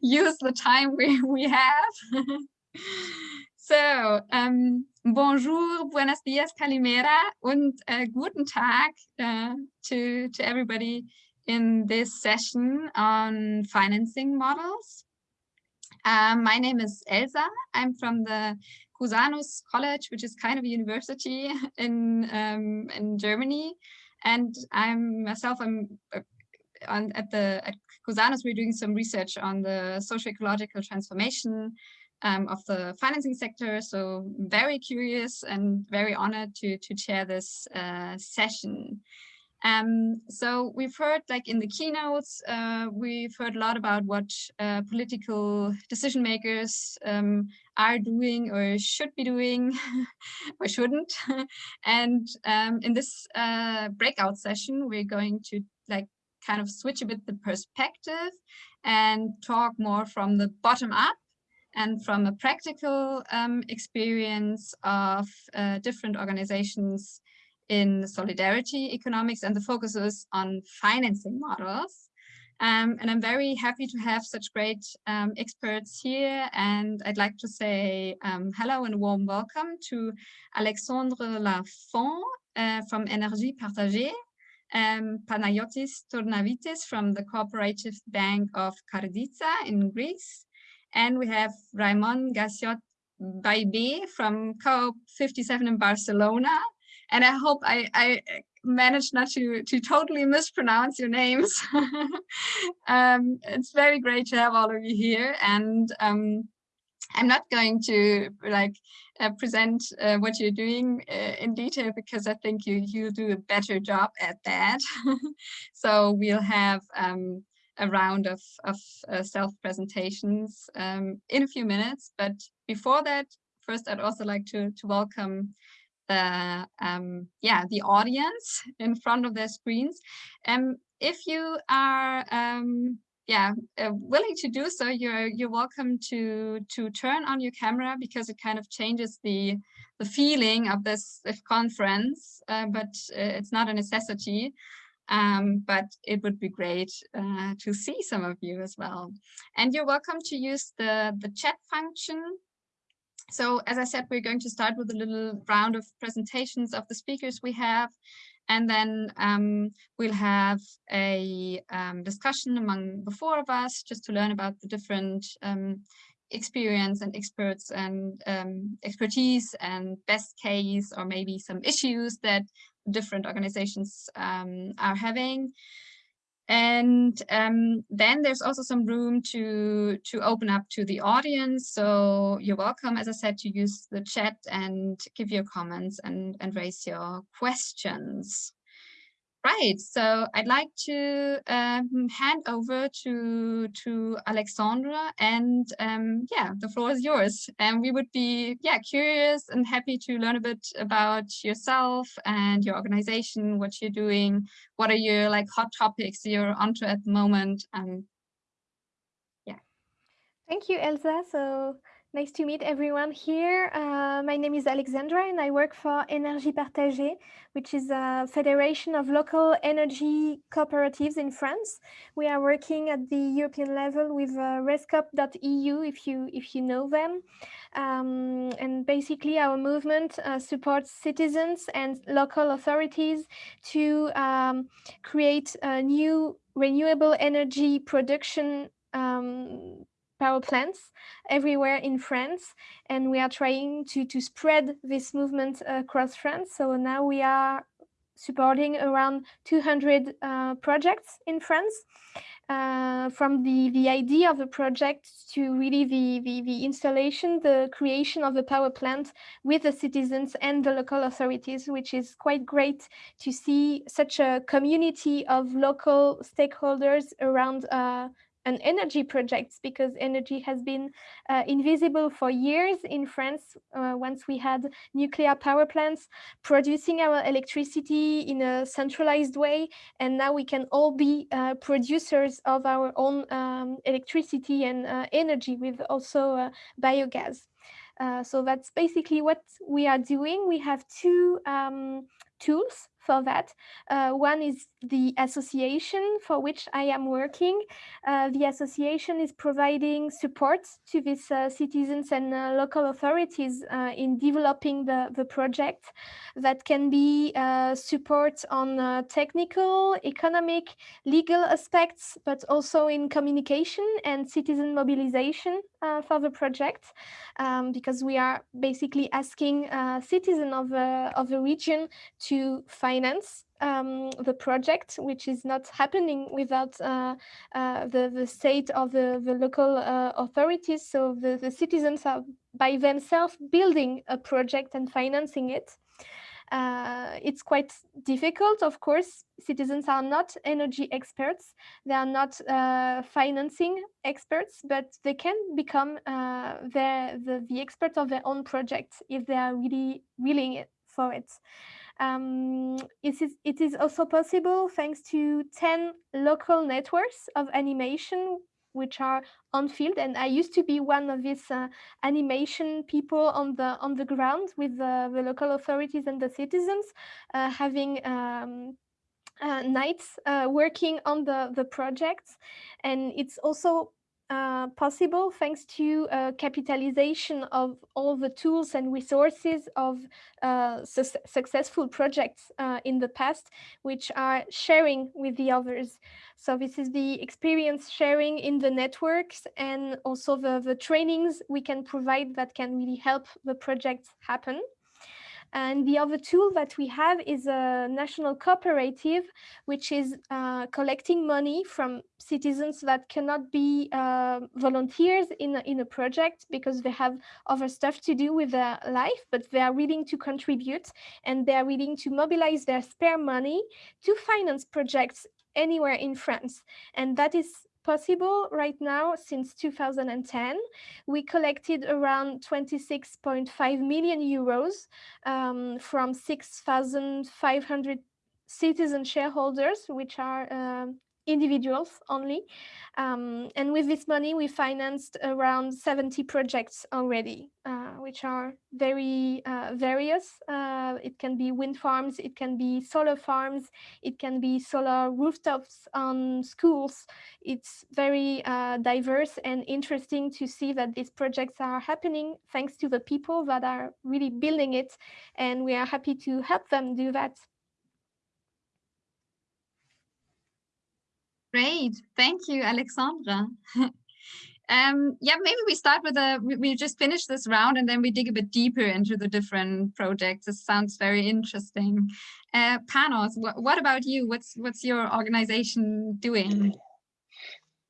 use the time we, we have. so, um, bonjour, buenos dias, calimera, and uh, guten Tag uh, to, to everybody in this session on financing models. Um, my name is Elsa. I'm from the Cusanus College, which is kind of a university in um, in Germany, and I'm myself. I'm uh, on at the at Cusanus. We're doing some research on the socio-ecological transformation um, of the financing sector. So very curious and very honored to to chair this uh, session. Um, so we've heard like in the keynotes, uh, we've heard a lot about what uh, political decision makers um, are doing or should be doing or shouldn't. and um, in this uh, breakout session, we're going to like kind of switch a bit the perspective and talk more from the bottom up and from a practical um, experience of uh, different organizations in solidarity economics and the focus is on financing models. Um, and I'm very happy to have such great um, experts here. And I'd like to say um, hello and warm welcome to Alexandre Lafont uh, from Énergie Partagée, um, Panayotis Tournavitis from the Cooperative Bank of Karditsa in Greece. And we have Raimon Gassiot Ballbè from COP57 in Barcelona, and I hope I, I managed not to, to totally mispronounce your names. um, it's very great to have all of you here. And um, I'm not going to like uh, present uh, what you're doing uh, in detail because I think you you do a better job at that. so we'll have um, a round of, of uh, self presentations um, in a few minutes. But before that, first I'd also like to to welcome the um, yeah the audience in front of their screens. Um, if you are um, yeah uh, willing to do so, you're you're welcome to to turn on your camera because it kind of changes the the feeling of this conference, uh, but uh, it's not a necessity. Um, but it would be great uh, to see some of you as well. And you're welcome to use the, the chat function so as I said, we're going to start with a little round of presentations of the speakers we have, and then um, we'll have a um, discussion among the four of us just to learn about the different um, experience and experts and um, expertise and best case or maybe some issues that different organizations um, are having. And um, then there's also some room to, to open up to the audience. So you're welcome, as I said, to use the chat and give your comments and, and raise your questions. Right, so I'd like to um, hand over to to Alexandra, and um, yeah, the floor is yours. And we would be yeah curious and happy to learn a bit about yourself and your organization, what you're doing, what are your like hot topics you're onto at the moment, and yeah. Thank you, Elsa. So Nice to meet everyone here. Uh, my name is Alexandra and I work for Énergie Partagée, which is a federation of local energy cooperatives in France. We are working at the European level with uh, REScoop.eu if you if you know them. Um, and basically our movement uh, supports citizens and local authorities to um, create new renewable energy production power plants everywhere in France. And we are trying to, to spread this movement across France. So now we are supporting around 200 uh, projects in France. Uh, from the, the idea of the project to really the, the, the installation, the creation of the power plant with the citizens and the local authorities, which is quite great to see such a community of local stakeholders around uh, an energy projects because energy has been uh, invisible for years in France uh, once we had nuclear power plants producing our electricity in a centralized way and now we can all be uh, producers of our own um, electricity and uh, energy with also uh, biogas. Uh, so that's basically what we are doing. We have two um, tools for that. Uh, one is the association for which I am working. Uh, the association is providing support to these uh, citizens and uh, local authorities uh, in developing the, the project. That can be uh, support on technical, economic, legal aspects, but also in communication and citizen mobilization for the project, um, because we are basically asking citizens of, of a region to finance um, the project, which is not happening without uh, uh, the, the state or the, the local uh, authorities. So the, the citizens are by themselves building a project and financing it. Uh, it's quite difficult, of course. Citizens are not energy experts. They are not uh, financing experts, but they can become uh, the, the expert of their own project if they are really willing for it. Um, it, is, it is also possible thanks to 10 local networks of animation which are on field. And I used to be one of these uh, animation people on the on the ground with the, the local authorities and the citizens uh, having um, uh, nights uh, working on the the projects. And it's also uh, possible thanks to uh, capitalization of all the tools and resources of uh, su successful projects uh, in the past, which are sharing with the others. So this is the experience sharing in the networks and also the, the trainings we can provide that can really help the projects happen. And the other tool that we have is a national cooperative, which is uh, collecting money from citizens that cannot be uh, volunteers in a, in a project because they have other stuff to do with their life, but they are willing to contribute and they are willing to mobilize their spare money to finance projects anywhere in France. And that is possible right now since 2010. We collected around 26.5 million euros um, from 6,500 citizen shareholders, which are uh, individuals only. Um, and with this money, we financed around 70 projects already, uh, which are very uh, various. Uh, it can be wind farms, it can be solar farms, it can be solar rooftops on schools. It's very uh, diverse and interesting to see that these projects are happening thanks to the people that are really building it. And we are happy to help them do that. Great. Thank you, Alexandra. um, yeah, maybe we start with a, we just finish this round and then we dig a bit deeper into the different projects. This sounds very interesting. Uh, Panos, wh what about you? What's, what's your organization doing?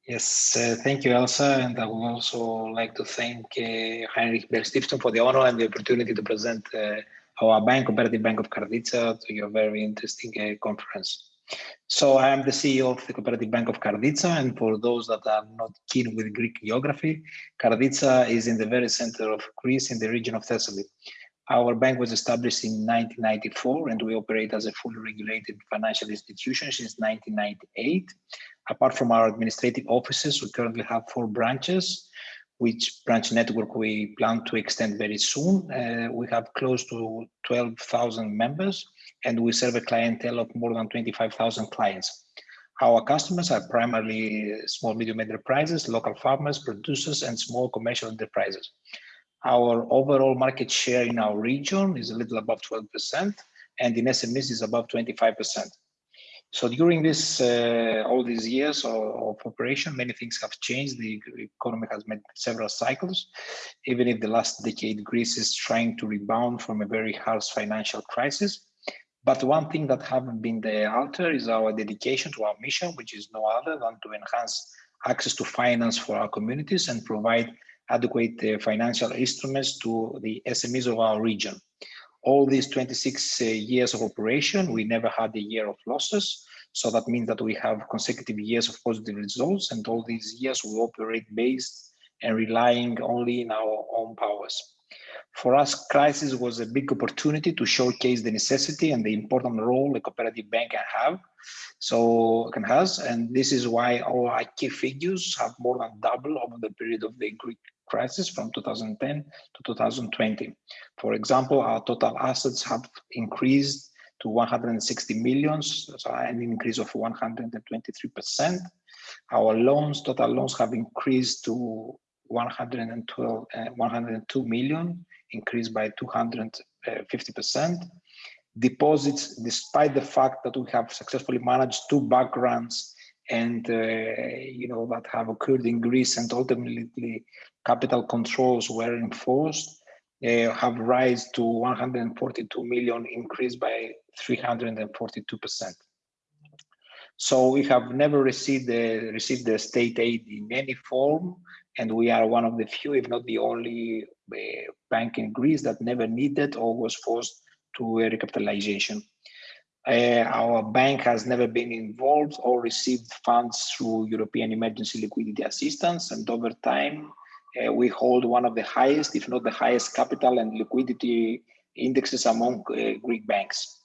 Yes, uh, thank you, Elsa. And I would also like to thank uh, Heinrich Böll Stiftung for the honor and the opportunity to present uh, our bank, Cooperative Bank of Karditsa, to your very interesting uh, conference. So I am the CEO of the Cooperative Bank of Karditsa, and for those that are not keen with Greek geography, Karditsa is in the very center of Greece in the region of Thessaly. Our bank was established in 1994 and we operate as a fully regulated financial institution since 1998. Apart from our administrative offices, we currently have four branches, which branch network we plan to extend very soon. Uh, we have close to 12,000 members and we serve a clientele of more than 25,000 clients. Our customers are primarily small, medium enterprises, local farmers, producers, and small commercial enterprises. Our overall market share in our region is a little above 12%, and in SMEs is above 25%. So during this uh, all these years of, of, operation, many things have changed. The economy has made several cycles. Even if the last decade Greece is trying to rebound from a very harsh financial crisis, but one thing that haven't been the alter is our dedication to our mission, which is no other than to enhance access to finance for our communities and provide adequate uh, financial instruments to the SMEs of our region. All these 26 uh, years of operation, we never had a year of losses. So that means that we have consecutive years of positive results and all these years we operate based and relying only in our own powers. For us, crisis was a big opportunity to showcase the necessity and the important role a cooperative bank can have, so can has, and this is why our key figures have more than doubled over the period of the Greek crisis from 2010 to 2020. For example, our total assets have increased to 160 millions, so an increase of 123%. Our loans, total loans have increased to 112, uh, 102 million, increased by 250%. Deposits, despite the fact that we have successfully managed two bank runs and uh, you know that have occurred in Greece and ultimately capital controls were enforced, uh, have rise to 142 million, increased by 342%. So we have never received the, received the state aid in any form, and we are one of the few, if not the only uh, bank in Greece that never needed or was forced to a recapitalization. Uh, our bank has never been involved or received funds through European Emergency Liquidity Assistance, and over time, uh, we hold one of the highest, if not the highest, capital and liquidity indexes among uh, Greek banks.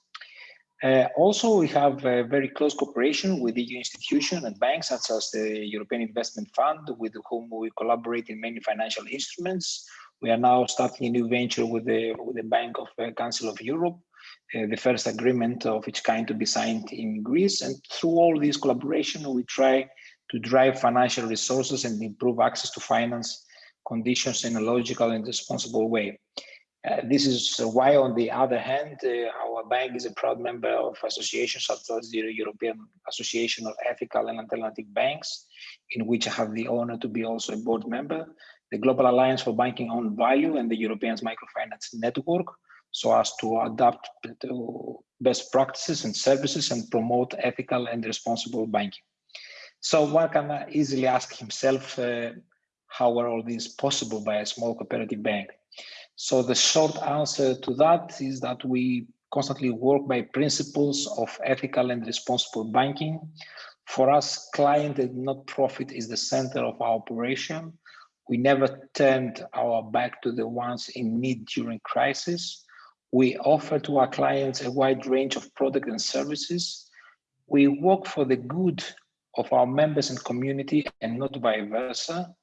Uh, also, we have a very close cooperation with EU institutions and banks such as the European Investment Fund, with whom we collaborate in many financial instruments. We are now starting a new venture with the, with the Bank of uh, Council of Europe, uh, the first agreement of its kind to be signed in Greece. And through all this collaboration, we try to drive financial resources and improve access to finance conditions in a logical and responsible way. Uh, this is why, on the other hand, uh, our bank is a proud member of associations such as the European Association of Ethical and Alternative Banks, in which I have the honor to be also a board member, the Global Alliance for Banking on Value and the European Microfinance Network, so as to adapt to best practices and services and promote ethical and responsible banking. So one can easily ask himself, uh, how are all these possible by a small cooperative bank? So the short answer to that is that we constantly work by principles of ethical and responsible banking. For us, client and not profit is the center of our operation. We never turned our back to the ones in need during crisis. We offer to our clients a wide range of products and services. We work for the good of our members and community and not vice versa.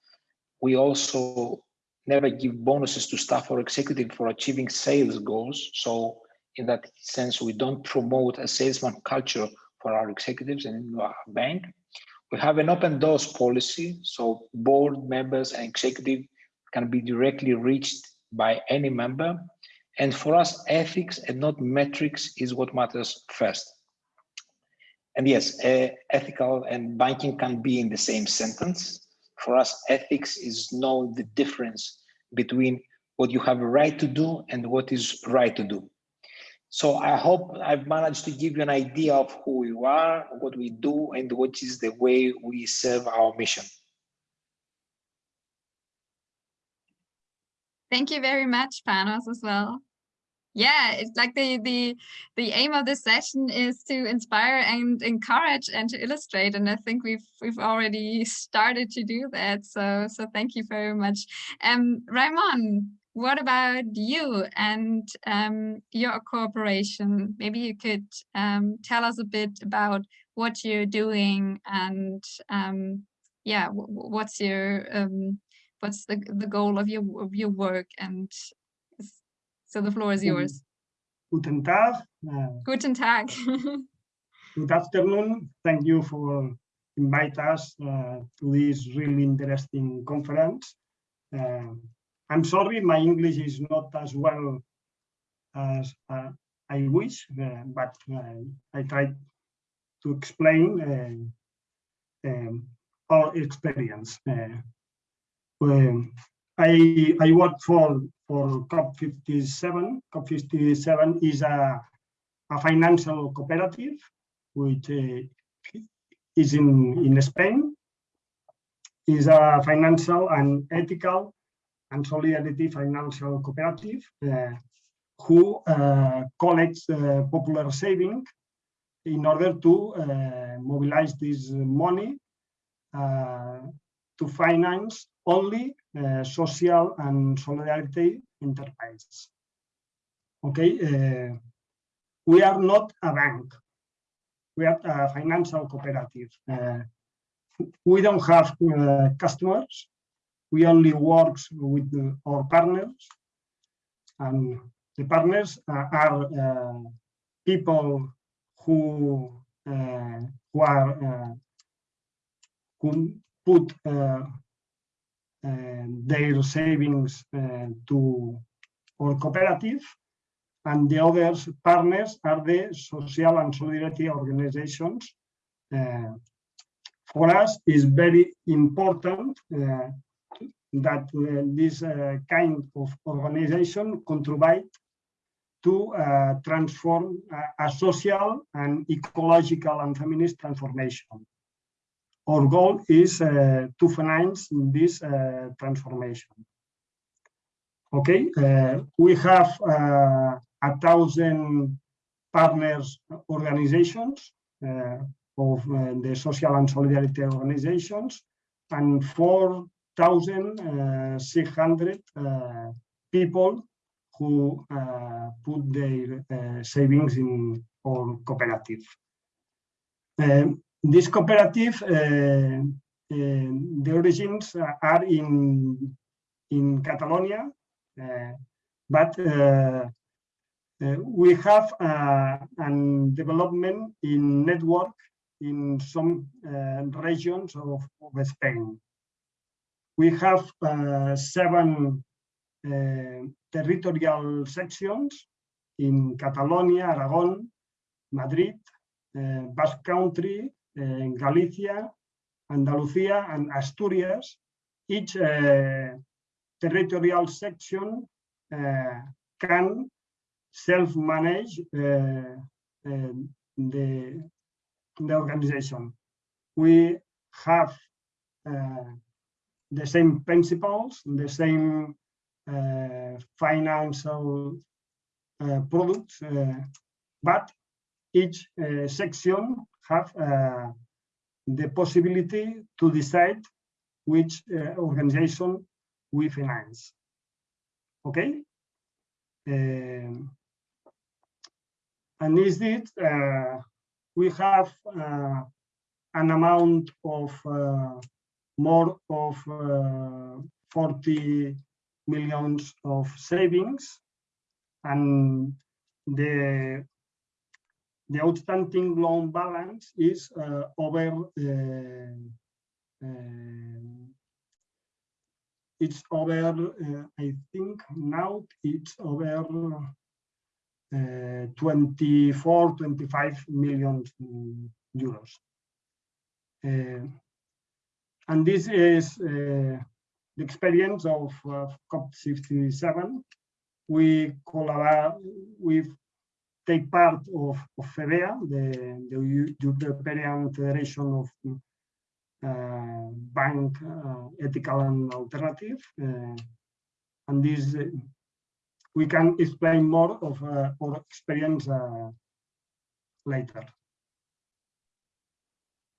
We also never give bonuses to staff or executive for achieving sales goals. So in that sense, we don't promote a salesman culture for our executives and in our bank. We have an open doors policy, so board members and executive can be directly reached by any member. And for us, ethics and not metrics is what matters first. And yes, uh, ethical and banking can be in the same sentence for us, ethics is knowing the difference between what you have a right to do and what is right to do. So I hope I've managed to give you an idea of who we are, what we do, and what is the way we serve our mission. Thank you very much, Panos, as well yeah it's like the the the aim of this session is to inspire and encourage and to illustrate and i think we've we've already started to do that so so thank you very much um Raimon what about you and um, your cooperation? Maybe you could um, tell us a bit about what you're doing and um, yeah, what's your um, what's the the goal of your of your work and so the floor is yours. Guten Tag. Uh, Guten Tag. good afternoon. Thank you for inviting us uh, to this really interesting conference. Uh, I'm sorry, my English is not as well as uh, I wish, uh, but uh, I tried to explain um, our experience. Um, I, I work for for COP57. COP57 is a, a financial cooperative which uh, is in, in Spain, is a financial and ethical and solidarity financial cooperative uh, who uh, collects uh, popular saving in order to mobilize this money to finance only uh, social and solidarity enterprises. Okay, uh, we are not a bank. We are a financial cooperative. Uh, we don't have customers. We only work with our partners. And the partners are people who who are who put their savings to our cooperative and the other partners are the social and solidarity organizations. Uh, for us, it's very important uh, that uh, this kind of organization contribute to uh, transform uh, a social and ecological and feminist transformation. Our goal is uh, to finance this transformation. Okay, we have a thousand partners organizations uh, of uh, the social and solidarity organizations and 4,600 uh, people who uh, put their uh, savings in our cooperative. Um, this cooperative, uh, the origins are in in Catalonia, but uh, we have uh, development in network in some uh, regions of, of, Spain. We have seven territorial sections in Catalonia, Aragon, Madrid, Basque Country, Galicia, Andalusia, and Asturias. Each territorial section can self-manage uh, uh, the, the organization. We have uh, the same principles, the same financial products, but each section have the possibility to decide which uh, organization we finance. Okay. Um, and is it uh, we have uh, an amount of uh, more of uh, 40 millions of savings and the the outstanding loan balance is uh, over uh, it's over I think now it's over uh, 24, 25 million euros. Uh, and this is uh, the experience of COP67. We collaborate, we take part of, of FEBEA, the, the European Federation of uh, Bank uh, Ethical and Alternative. Uh, and this we can explain more of uh, our experience uh, later.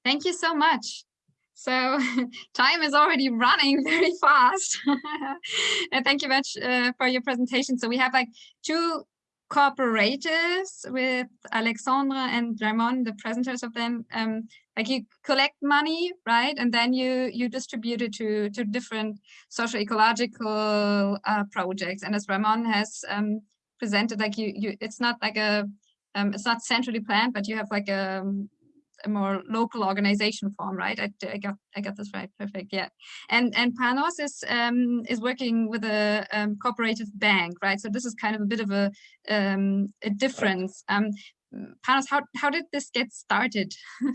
Thank you so much. So time is already running very fast. and thank you much uh, for your presentation. So we have like two cooperatives with Alexandra and Ramon, the presenters of them, um, like you collect money, right? And then you you distribute it to, to different social ecological uh, projects. And as Ramon has um, presented, like you, you, it's not like a, um, it's not centrally planned, but you have like a, a more local organization form, right? I, I, got I got this right, perfect, yeah. And and Panos is um, is working with a um, cooperative bank, right? So this is kind of a bit of a um, a difference. Um, Panos, how how did this get started?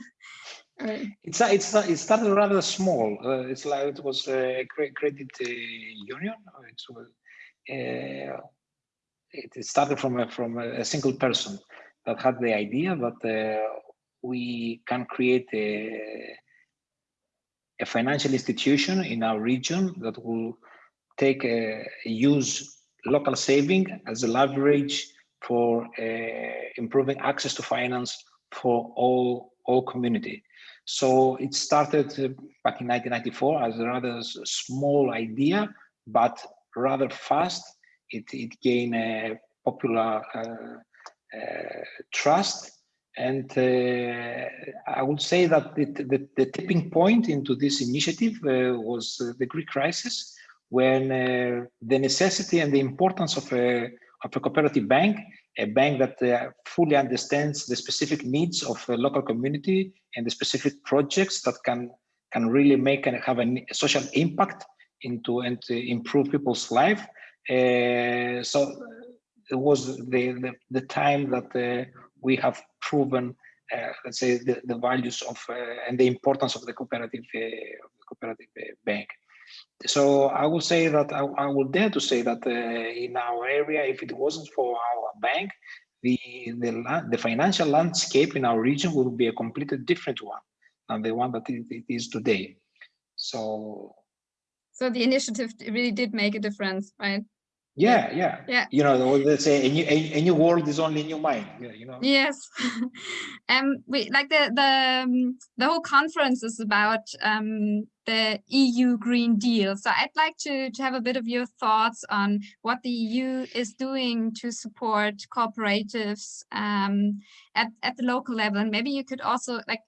it's a, it's a, it started rather small. Uh, it's like it was a credit uh, union. It was uh, it started from a, from a single person that had the idea that uh, we can create a, a financial institution in our region that will take a, use local saving as a leverage for uh, improving access to finance for all all community. So it started back in 1994 as a rather small idea, but rather fast. It, it gained a popular uh, uh, trust and uh, I would say that the, the, the, tipping point into this initiative uh, was uh, the Greek crisis, when the necessity and the importance of a, of a cooperative bank a bank that uh, fully understands the specific needs of the local community and the specific projects that can can really make and have a social impact into and to improve people's life. Uh, so it was the, the, the time that uh, we have proven, uh, let's say, the, the values of uh, and the importance of the cooperative, uh, cooperative bank. So I would say that I, I will dare to say that in our area, if it wasn't for our bank, the, the, the financial landscape in our region would be a completely different one than the one that it, it is today. So so the initiative really did make a difference, right? Yeah, yeah, yeah. You know, let's say a new, a, a new world is only in your mind. Yeah, you know. Yes, um, we like the the um, the whole conference is about um the EU Green Deal. So I'd like to to have a bit of your thoughts on what the EU is doing to support cooperatives um at at the local level, and maybe you could also like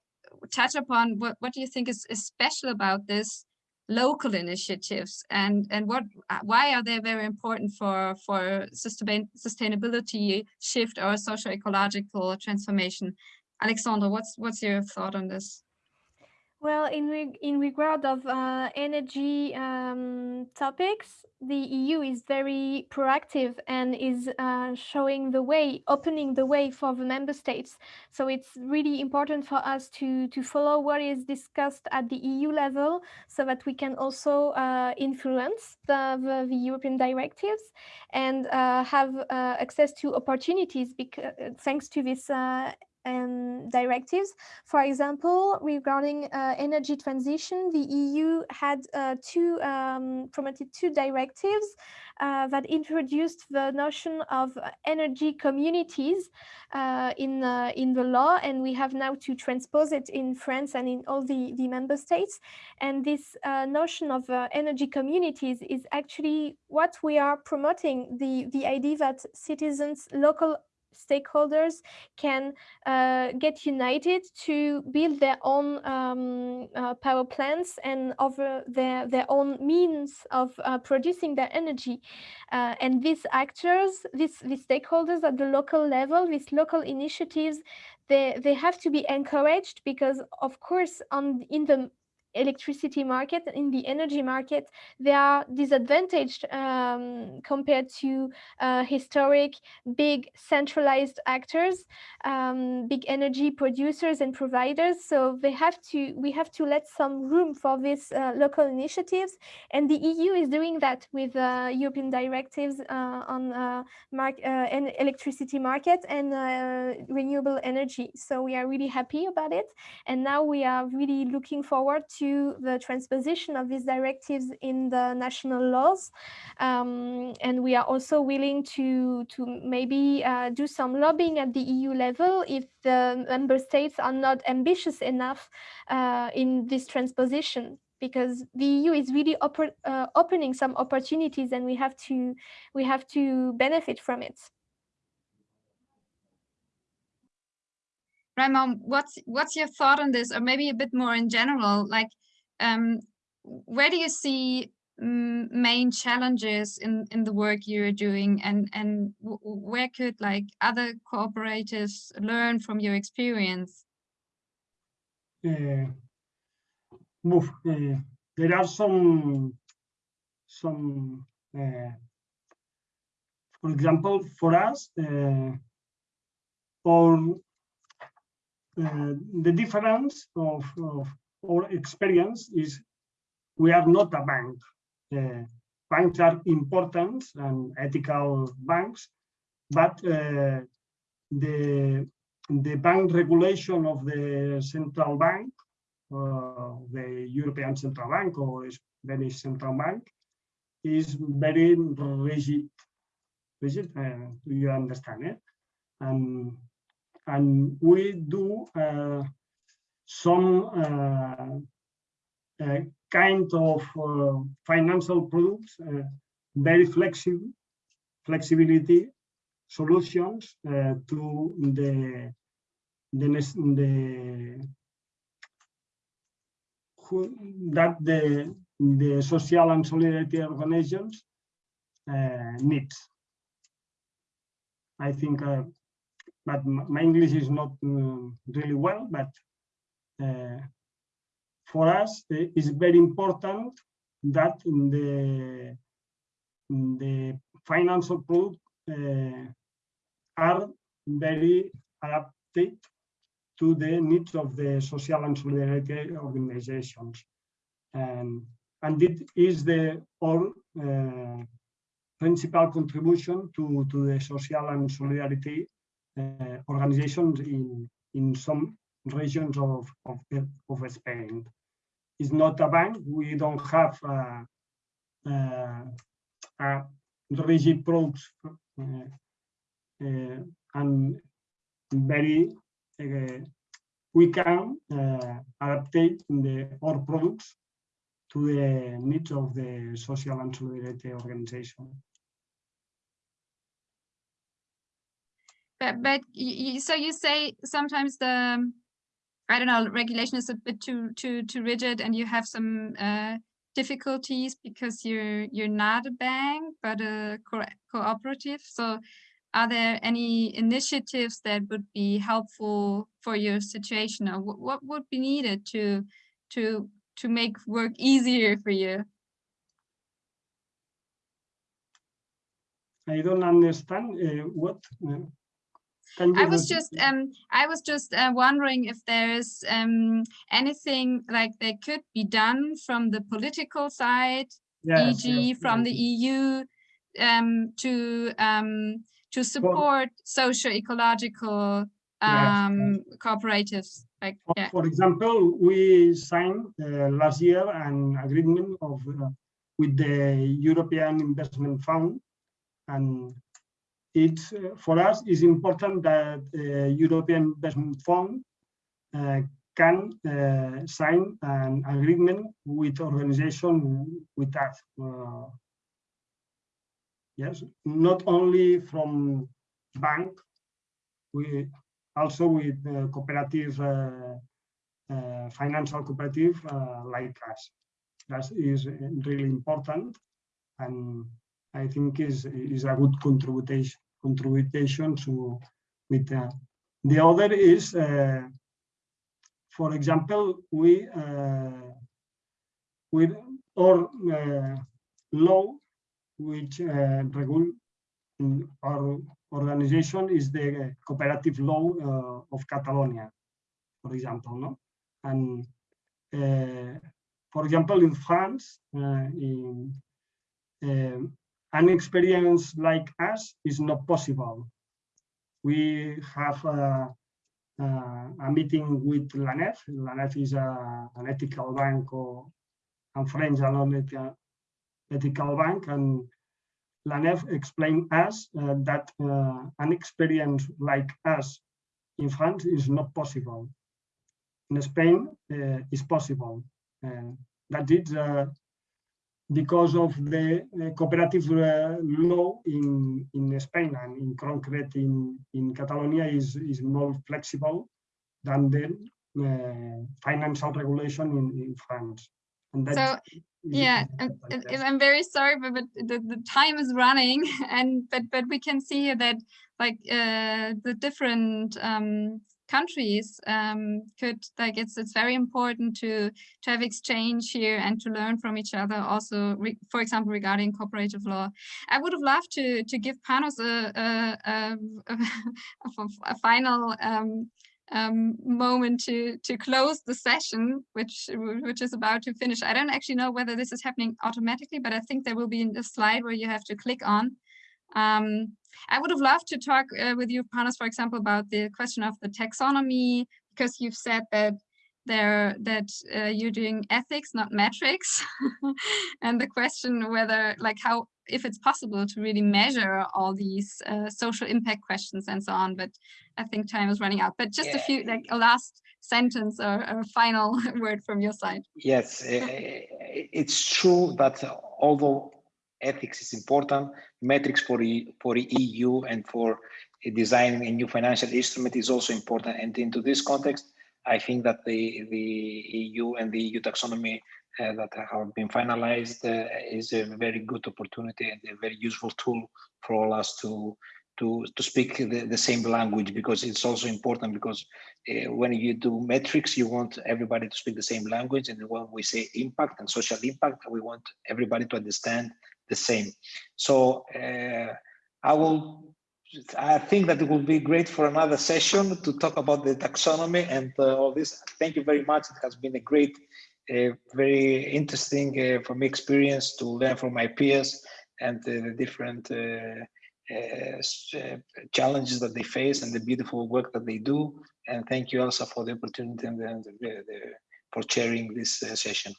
touch upon what what do you think is, is special about this local initiatives and and what uh, why are they very important for for sustain sustainability shift or social ecological transformation? Alexandra what's what's your thought on this well, in, reg in regard of uh, energy um, topics, the EU is very proactive and is uh, showing the way, opening the way for the member states. So it's really important for us to, to follow what is discussed at the EU level so that we can also uh, influence the, the, the, European directives and uh, have uh, access to opportunities because, thanks to this uh, um, directives. For example, regarding uh, energy transition, the EU had uh, two um, promoted two directives uh, that introduced the notion of energy communities uh, in uh, in the law, and we have now to transpose it in France and in all the the member states. And this uh, notion of energy communities is actually what we are promoting the the idea that citizens, local stakeholders can uh, get united to build their own um, uh, power plants and over their, their own means of uh, producing their energy. Uh, and these actors, these, these stakeholders at the local level, these local initiatives, they, they have to be encouraged because of course on in the electricity market, in the energy market, they are disadvantaged um, compared to uh, historic, big centralized actors, um, big energy producers and providers. So they have to, we have to let some room for these uh, local initiatives. And the EU is doing that with uh, European directives uh, on uh, mark, uh, electricity market and renewable energy. So we are really happy about it. And now we are really looking forward to to the transposition of these directives in the national laws. Um, and we are also willing to, to maybe uh, do some lobbying at the EU level if the member states are not ambitious enough uh, in this transposition because the EU is really uh, opening some opportunities and we have to we have to benefit from it. Raymond, what's what's your thought on this, or maybe a bit more in general? Like, um, where do you see mm, main challenges in in the work you're doing, and and where could like other cooperatives learn from your experience? Uh, move. Uh, there are some some. Uh, for example, for us, uh, uh, the difference of, of, our experience is we are not a bank. Uh, banks are important and ethical banks, but uh, the the bank regulation of the central bank, uh, the European Central Bank or Spanish Central Bank, is very rigid. Rigid, uh, do you understand it? And and we do uh, some uh, uh, kind of financial products, very flexible, flexibility solutions to the the, the that the the social and solidarity organizations uh. I think, uh, but my English is not uh, really well, but uh, for us, it's very important that the, the financial product uh, are very adapted to the needs of the social and solidarity organizations. And, and it is the all uh, principal contribution to, to the social and solidarity uh, organizations in, in some regions of, of, of Spain. It's not a bank. We don't have uh, uh, a rigid approach uh, uh, and very uh, we can adapt the our products to the needs of the social and solidarity organization. But, but you, so you say sometimes the I don't know regulation is a bit too too too rigid, and you have some uh, difficulties because you're you're not a bank but a co cooperative. So, are there any initiatives that would be helpful for your situation, or what would be needed to to to make work easier for you? I don't understand uh, what. Uh, I was just um I was just uh, wondering if there's um anything like that could be done from the political side, yes, e.g. Yes, from yes. the EU, um to um to support for, social ecological um cooperatives. Like for, yeah. for example, we signed uh, last year an agreement of uh, with the European Investment Fund and uh, for us is important that uh, European Investment Fund uh, can uh, sign an agreement with organization with us. Uh, yes, not only from bank, we also with uh, cooperative, financial cooperative like us. That is really important, and I think is is a good contribution contribution to with uh, the other is uh, for example we uh, with our uh, law which uh, our organization is the cooperative law uh, of Catalonia for example no? And for example in France in an experience like us is not possible. We have a, a, a meeting with La Nef. LANEF is a, an ethical bank or and French ethical, ethical bank and La Nef explained us uh, that uh, an experience like us in France is not possible. In Spain, uh, is possible. that is uh, because of the uh, cooperative uh, law in, in Spain and in concrete in, in Catalonia is, is more flexible than the uh, financial regulation in, in France. And so, yeah, I'm, I'm very sorry, but, but the, the time is running and but but we can see here that like uh, the different um, countries um, could like it's it's very important to to have exchange here and to learn from each other also for example regarding cooperative law. I would have loved to to give panos a a, a, a, a final um, um, moment to to close the session which which is about to finish. I don't actually know whether this is happening automatically but i think there will be a slide where you have to click on um, I would have loved to talk uh, with you, Panos, for example, about the question of the taxonomy, because you've said that there that uh, you're doing ethics, not metrics, and the question whether, like, how if it's possible to really measure all these uh, social impact questions and so on. But I think time is running out. But just yeah. a few, like a last sentence or a final word from your side. Yes, it's true that although ethics is important. Metrics for, e, for EU and for designing a new financial instrument is also important. And into this context, I think that the, the EU and the EU taxonomy uh, that have been finalized uh, is a very good opportunity and a very useful tool for all us to to to speak the, the same language because it's also important because uh, when you do metrics you want everybody to speak the same language and when we say impact and social impact we want everybody to understand the same so uh, i will i think that it will be great for another session to talk about the taxonomy and uh, all this thank you very much it has been a great uh, very interesting uh, for me experience to learn from my peers and the different uh, uh, uh, challenges that they face and the beautiful work that they do. And thank you also for the opportunity and the, the, the, for chairing this uh, session.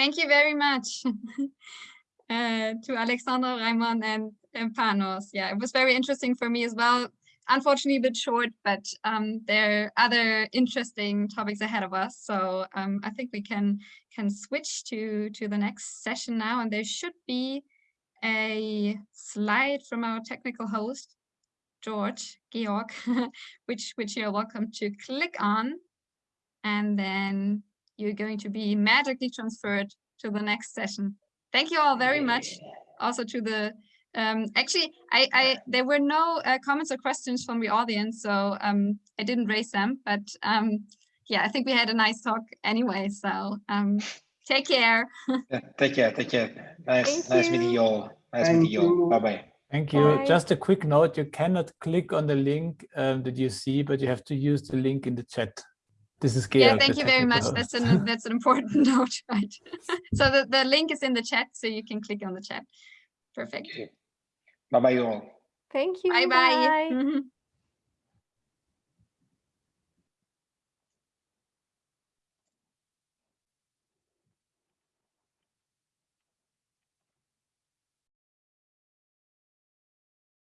Thank you very much uh, to Alexander, Raimon and, and Panos. Yeah, it was very interesting for me as well. Unfortunately, a bit short, but um, there are other interesting topics ahead of us. So um, I think we can can switch to to the next session now, and there should be a slide from our technical host, George, Georg, which, which you're welcome to click on. And then you're going to be magically transferred to the next session. Thank you all very much. Also to the, um, actually, I, I there were no uh, comments or questions from the audience, so um, I didn't raise them. But um, yeah, I think we had a nice talk anyway. So um, Take care. yeah, take care. Take care. Nice, Thank nice you. meeting you all. Nice Thank meeting you all. you. Bye bye. Thank you. Bye. Just a quick note, you cannot click on the link um, that you see, but you have to use the link in the chat. This is Georg. yeah, thank you very much. That's an that's an important note, right? so the, the link is in the chat, so you can click on the chat. Perfect. Bye bye all. Thank you. Bye bye.